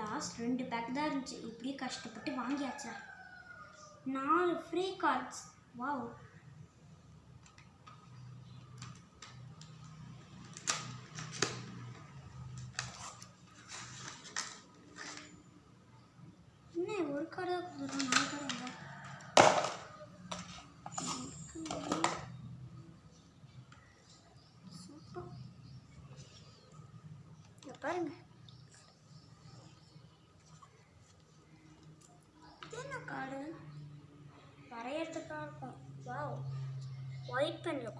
Last ரெண்டு back தான் இருந்துச்சு. இப்படியே கஷ்டப்பட்டு வாங்கியாச்சா? நாலு ஃப்ரீ கார்ட்ஸ் வாவ் என்ன ஒரு கார்டு தான் கொடுத்துருக்கோம் நாலு கார்டு இல்லை வரையறதுக்காக இருக்கும் வாவ் ஒயிட் பென்னில்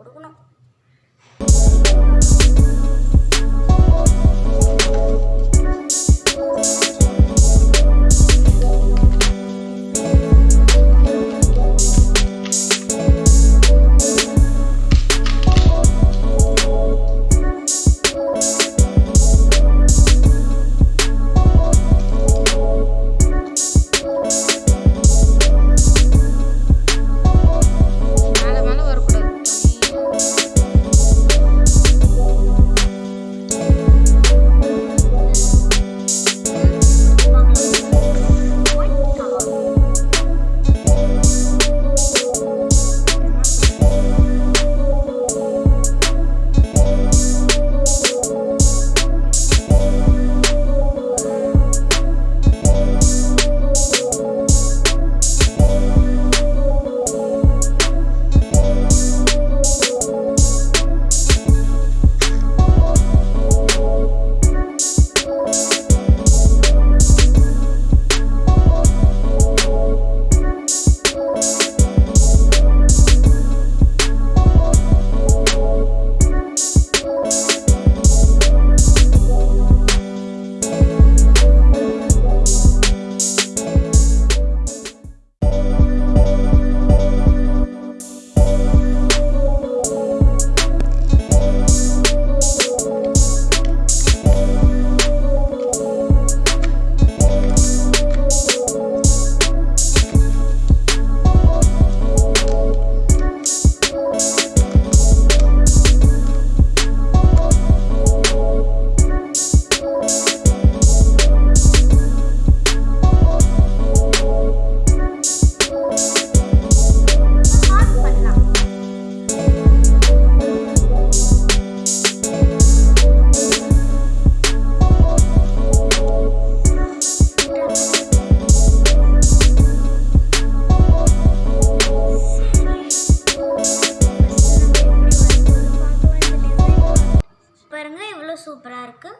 சூப்பராக இருக்கு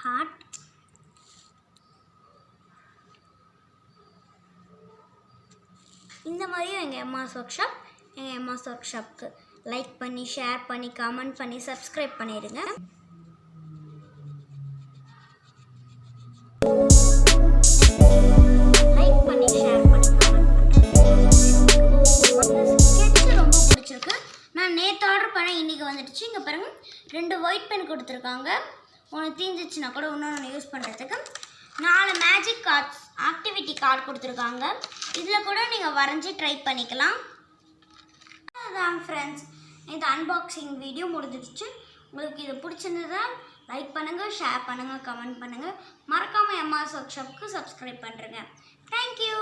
ஹார்ட் இந்த மாதிரியும் எங்கள் எம்மாஸ் ஒர்க் ஷாப் எங்கள் எம்மாஸ் ஒர்க் ஷாப்க்கு லைக் பண்ணி ஷேர் பண்ணி கமெண்ட் பண்ணி சப்ஸ்கிரைப் பண்ணிடுங்க நான் நேற்று ஆர்டர் பண்ணேன் இன்றைக்கி வந்துடுச்சு. இங்கே பாருங்க ரெண்டு ஒயிட் பென் கொடுத்துருக்காங்க. ஒன்று தீஞ்சிச்சுன்னா கூட இன்னொன்று யூஸ் பண்ணுறதுக்கு நாலு மேஜிக் கார்ட்ஸ் ஆக்டிவிட்டி கார்டு கொடுத்துருக்காங்க. இதில் கூட நீங்கள் வரைஞ்சி ட்ரை பண்ணிக்கலாம். அதான் ஃப்ரெண்ட்ஸ் இது அன்பாக்சிங் வீடியோ முடிஞ்சிடுச்சு. உங்களுக்கு இது பிடிச்சிருந்ததா லைக் பண்ணுங்கள் ஷேர் பண்ணுங்கள் கமெண்ட் பண்ணுங்கள் மறக்காமல் எம்ஆர்ஸ் ஒர்க் ஷாப்புக்கு சப்ஸ்கிரைப் பண்ணுறேங்க தேங்க்யூ